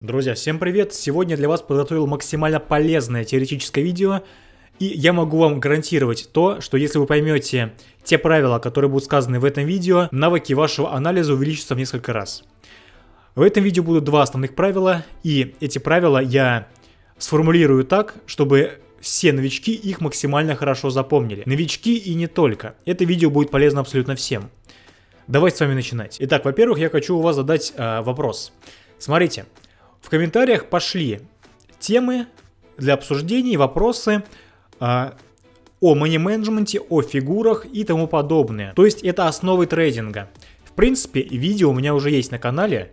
Друзья, всем привет! Сегодня для вас подготовил максимально полезное теоретическое видео, и я могу вам гарантировать то, что если вы поймете те правила, которые будут сказаны в этом видео, навыки вашего анализа увеличатся в несколько раз. В этом видео будут два основных правила, и эти правила я сформулирую так, чтобы все новички их максимально хорошо запомнили. Новички и не только. Это видео будет полезно абсолютно всем. Давайте с вами начинать. Итак, во-первых, я хочу у вас задать э, вопрос. Смотрите, в комментариях пошли темы для обсуждений, вопросы а, о мани-менеджменте, о фигурах и тому подобное. То есть это основы трейдинга. В принципе, видео у меня уже есть на канале,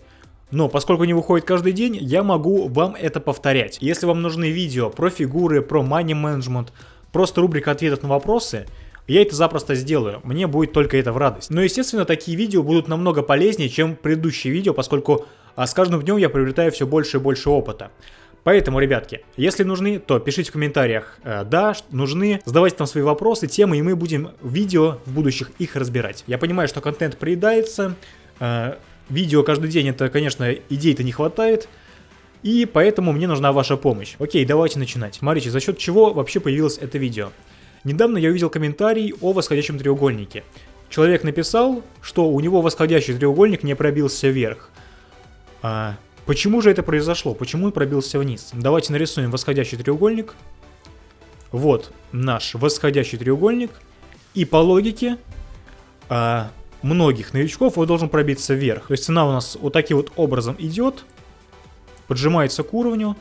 но поскольку не выходит каждый день, я могу вам это повторять. Если вам нужны видео про фигуры, про мани-менеджмент, просто рубрика ответов на вопросы, я это запросто сделаю, мне будет только это в радость. Но естественно такие видео будут намного полезнее, чем предыдущие видео, поскольку а с каждым днем я приобретаю все больше и больше опыта. Поэтому, ребятки, если нужны, то пишите в комментариях э, «да», нужны, задавайте там свои вопросы, темы, и мы будем в видео в будущих их разбирать. Я понимаю, что контент приедается, э, видео каждый день, это, конечно, идей-то не хватает, и поэтому мне нужна ваша помощь. Окей, давайте начинать. Смотрите, за счет чего вообще появилось это видео. Недавно я увидел комментарий о восходящем треугольнике. Человек написал, что у него восходящий треугольник не пробился вверх. А почему же это произошло? Почему он пробился вниз? Давайте нарисуем восходящий треугольник. Вот наш восходящий треугольник. И по логике а, многих новичков он должен пробиться вверх. То есть цена у нас вот таким вот образом идет, поджимается к уровню.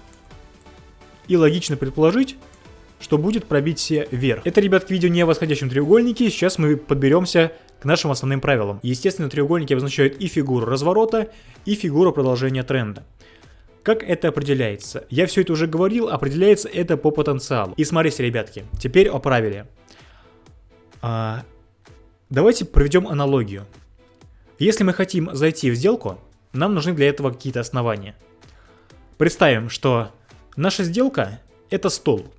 И логично предположить, что будет пробитие вверх. Это, ребятки, видео не о восходящем треугольнике. Сейчас мы подберемся к нашим основным правилам. Естественно, треугольники обозначают и фигуру разворота, и фигуру продолжения тренда. Как это определяется? Я все это уже говорил, определяется это по потенциалу. И смотрите, ребятки, теперь о правиле. А, давайте проведем аналогию. Если мы хотим зайти в сделку, нам нужны для этого какие-то основания. Представим, что наша сделка это стол.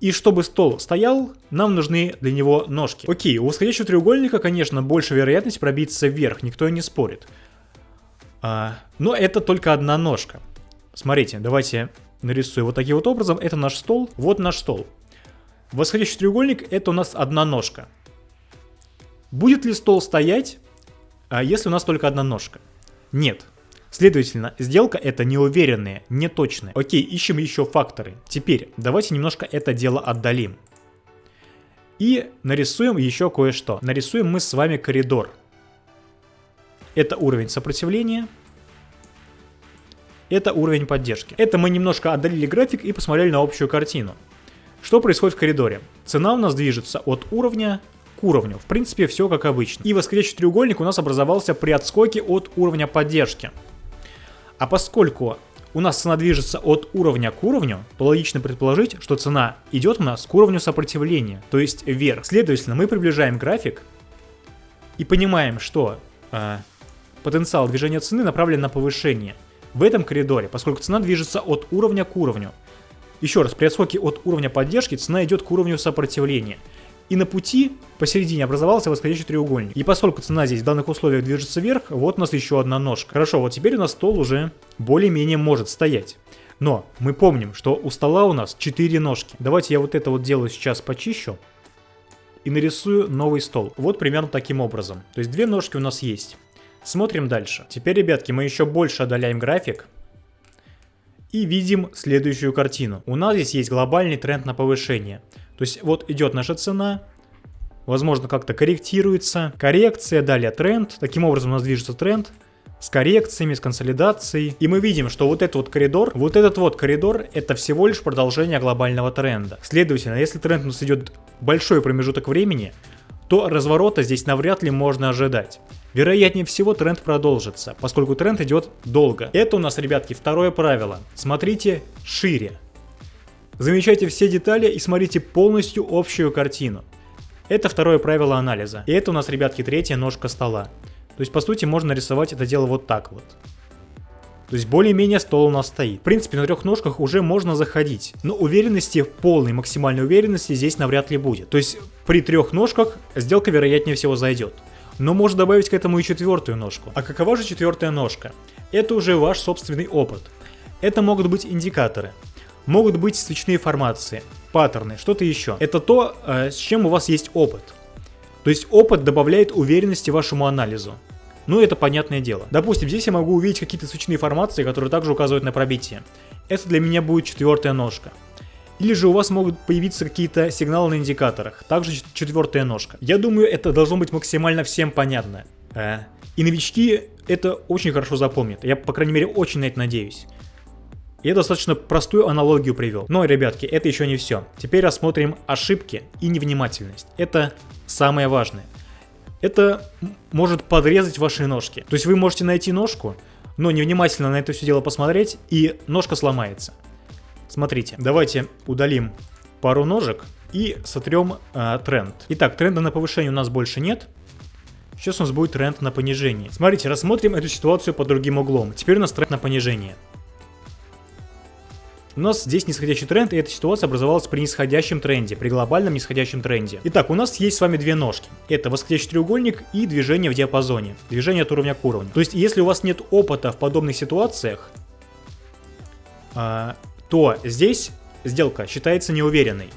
И чтобы стол стоял, нам нужны для него ножки. Окей, у восходящего треугольника, конечно, больше вероятность пробиться вверх, никто и не спорит. А, но это только одна ножка. Смотрите, давайте нарисую вот таким вот образом. Это наш стол, вот наш стол. Восходящий треугольник это у нас одна ножка. Будет ли стол стоять, а если у нас только одна ножка? Нет. Следовательно, сделка это неуверенная, неточная. Окей, ищем еще факторы. Теперь давайте немножко это дело отдалим. И нарисуем еще кое-что. Нарисуем мы с вами коридор. Это уровень сопротивления. Это уровень поддержки. Это мы немножко отдалили график и посмотрели на общую картину. Что происходит в коридоре? Цена у нас движется от уровня к уровню. В принципе, все как обычно. И восходящий треугольник у нас образовался при отскоке от уровня поддержки. А поскольку у нас цена движется от уровня к уровню, то логично предположить, что цена идет у нас к уровню сопротивления, то есть вверх. Следовательно, мы приближаем график и понимаем, что э, потенциал движения цены направлен на повышение в этом коридоре, поскольку цена движется от уровня к уровню. Еще раз, при отскоке от уровня поддержки цена идет к уровню сопротивления. И на пути посередине образовался восходящий треугольник. И поскольку цена здесь в данных условиях движется вверх, вот у нас еще одна ножка. Хорошо, вот теперь у нас стол уже более-менее может стоять. Но мы помним, что у стола у нас 4 ножки. Давайте я вот это вот делаю сейчас почищу и нарисую новый стол. Вот примерно таким образом. То есть две ножки у нас есть. Смотрим дальше. Теперь, ребятки, мы еще больше отдаляем график. И видим следующую картину. У нас здесь есть глобальный тренд на повышение. То есть вот идет наша цена, возможно как-то корректируется, коррекция, далее тренд, таким образом у нас движется тренд, с коррекциями, с консолидацией. И мы видим, что вот этот вот коридор, вот этот вот коридор, это всего лишь продолжение глобального тренда. Следовательно, если тренд у нас идет большой промежуток времени, то разворота здесь навряд ли можно ожидать. Вероятнее всего тренд продолжится, поскольку тренд идет долго. Это у нас, ребятки, второе правило. Смотрите шире. Замечайте все детали и смотрите полностью общую картину. Это второе правило анализа. И это у нас, ребятки, третья ножка стола. То есть, по сути, можно рисовать это дело вот так вот. То есть более-менее стол у нас стоит. В принципе, на трех ножках уже можно заходить. Но уверенности, полной максимальной уверенности здесь навряд ли будет. То есть при трех ножках сделка вероятнее всего зайдет. Но можно добавить к этому и четвертую ножку. А какова же четвертая ножка? Это уже ваш собственный опыт. Это могут быть индикаторы, могут быть свечные формации, паттерны, что-то еще. Это то, э, с чем у вас есть опыт. То есть опыт добавляет уверенности вашему анализу. Ну, это понятное дело. Допустим, здесь я могу увидеть какие-то свечные формации, которые также указывают на пробитие. Это для меня будет четвертая ножка. Или же у вас могут появиться какие-то сигналы на индикаторах. Также четвертая ножка. Я думаю, это должно быть максимально всем понятно. Э, и новички это очень хорошо запомнят. Я, по крайней мере, очень на это надеюсь. Я достаточно простую аналогию привел. Но, ребятки, это еще не все. Теперь рассмотрим ошибки и невнимательность. Это самое важное. Это может подрезать ваши ножки. То есть вы можете найти ножку, но невнимательно на это все дело посмотреть, и ножка сломается. Смотрите, давайте удалим пару ножек и сотрем э, тренд. Итак, тренда на повышение у нас больше нет. Сейчас у нас будет тренд на понижение. Смотрите, рассмотрим эту ситуацию под другим углом. Теперь у нас тренд на понижение. У нас здесь нисходящий тренд, и эта ситуация образовалась при нисходящем тренде, при глобальном нисходящем тренде. Итак, у нас есть с вами две ножки. Это восходящий треугольник и движение в диапазоне. Движение от уровня к уровню. То есть, если у вас нет опыта в подобных ситуациях, а, то здесь сделка считается неуверенной.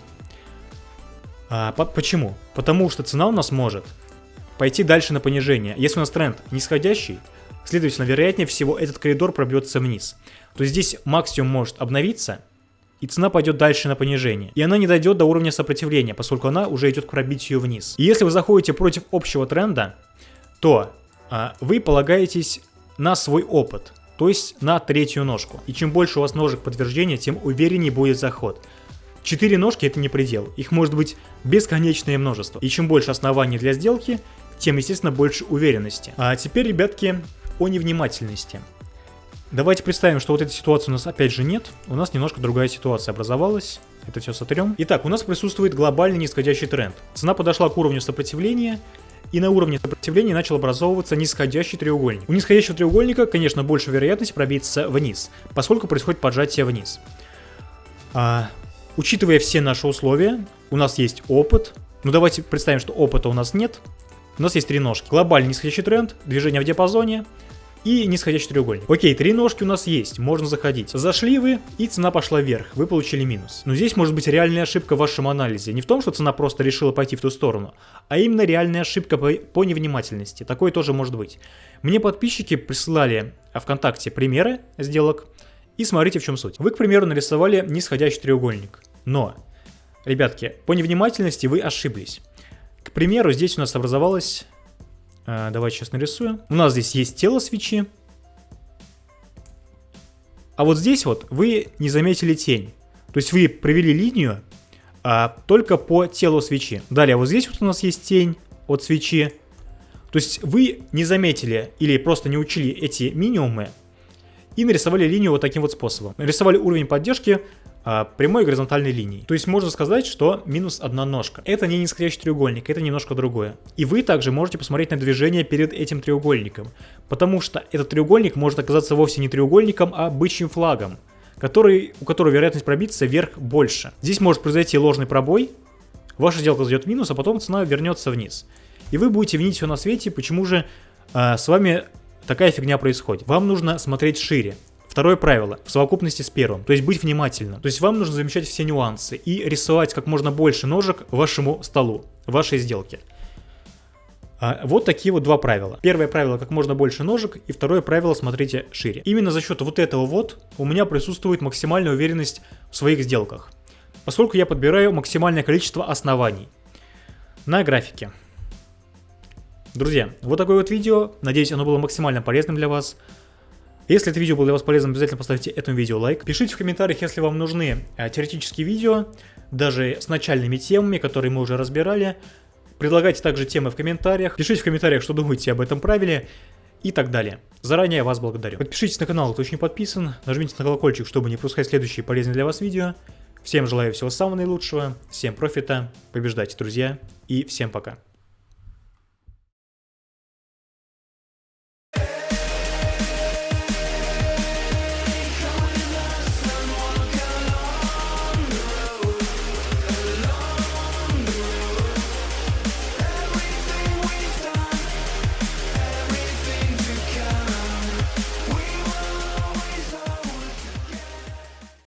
А, почему? Потому что цена у нас может пойти дальше на понижение. Если у нас тренд нисходящий, следовательно, вероятнее всего этот коридор пробьется вниз. То есть здесь максимум может обновиться, и цена пойдет дальше на понижение. И она не дойдет до уровня сопротивления, поскольку она уже идет к пробитию вниз. И если вы заходите против общего тренда, то а, вы полагаетесь на свой опыт, то есть на третью ножку. И чем больше у вас ножек подтверждения, тем увереннее будет заход. Четыре ножки это не предел, их может быть бесконечное множество. И чем больше оснований для сделки, тем, естественно, больше уверенности. А теперь, ребятки, о невнимательности. Давайте представим, что вот этой ситуации у нас опять же нет. У нас немножко другая ситуация образовалась. Это все сотрем. Итак, у нас присутствует глобальный нисходящий тренд. Цена подошла к уровню сопротивления, и на уровне сопротивления начал образовываться нисходящий треугольник. У нисходящего треугольника, конечно, больше вероятность пробиться вниз, поскольку происходит поджатие вниз. А, учитывая все наши условия, у нас есть опыт. Ну давайте представим, что опыта у нас нет. У нас есть три ножки. Глобальный нисходящий тренд, движение в диапазоне, и нисходящий треугольник. Окей, три ножки у нас есть, можно заходить. Зашли вы, и цена пошла вверх, вы получили минус. Но здесь может быть реальная ошибка в вашем анализе. Не в том, что цена просто решила пойти в ту сторону, а именно реальная ошибка по, по невнимательности. Такое тоже может быть. Мне подписчики присылали ВКонтакте примеры сделок, и смотрите в чем суть. Вы, к примеру, нарисовали нисходящий треугольник, но, ребятки, по невнимательности вы ошиблись. Примеру, здесь у нас образовалась а, давайте сейчас нарисуем. У нас здесь есть тело свечи. А вот здесь вот вы не заметили тень. То есть вы провели линию а, только по телу свечи. Далее вот здесь вот у нас есть тень от свечи. То есть вы не заметили или просто не учили эти минимумы и нарисовали линию вот таким вот способом. Нарисовали уровень поддержки а, прямой горизонтальной линией. То есть можно сказать, что минус одна ножка. Это не нисходящий треугольник, это немножко другое. И вы также можете посмотреть на движение перед этим треугольником, потому что этот треугольник может оказаться вовсе не треугольником, а бычьим флагом, который, у которого вероятность пробиться вверх больше. Здесь может произойти ложный пробой, ваша сделка зайдет в минус, а потом цена вернется вниз. И вы будете винить все на свете, почему же э, с вами такая фигня происходит. Вам нужно смотреть шире. Второе правило, в совокупности с первым, то есть быть внимательным. То есть вам нужно замечать все нюансы и рисовать как можно больше ножек вашему столу, вашей сделке. А вот такие вот два правила. Первое правило, как можно больше ножек, и второе правило, смотрите шире. Именно за счет вот этого вот у меня присутствует максимальная уверенность в своих сделках, поскольку я подбираю максимальное количество оснований на графике. Друзья, вот такое вот видео, надеюсь оно было максимально полезным для вас. Если это видео было для вас полезным, обязательно поставьте этому видео лайк. Пишите в комментариях, если вам нужны э, теоретические видео, даже с начальными темами, которые мы уже разбирали. Предлагайте также темы в комментариях. Пишите в комментариях, что думаете об этом правиле и так далее. Заранее вас благодарю. Подпишитесь на канал, кто еще не подписан, нажмите на колокольчик, чтобы не пропускать следующие полезные для вас видео. Всем желаю всего самого наилучшего, всем профита, побеждайте, друзья, и всем пока.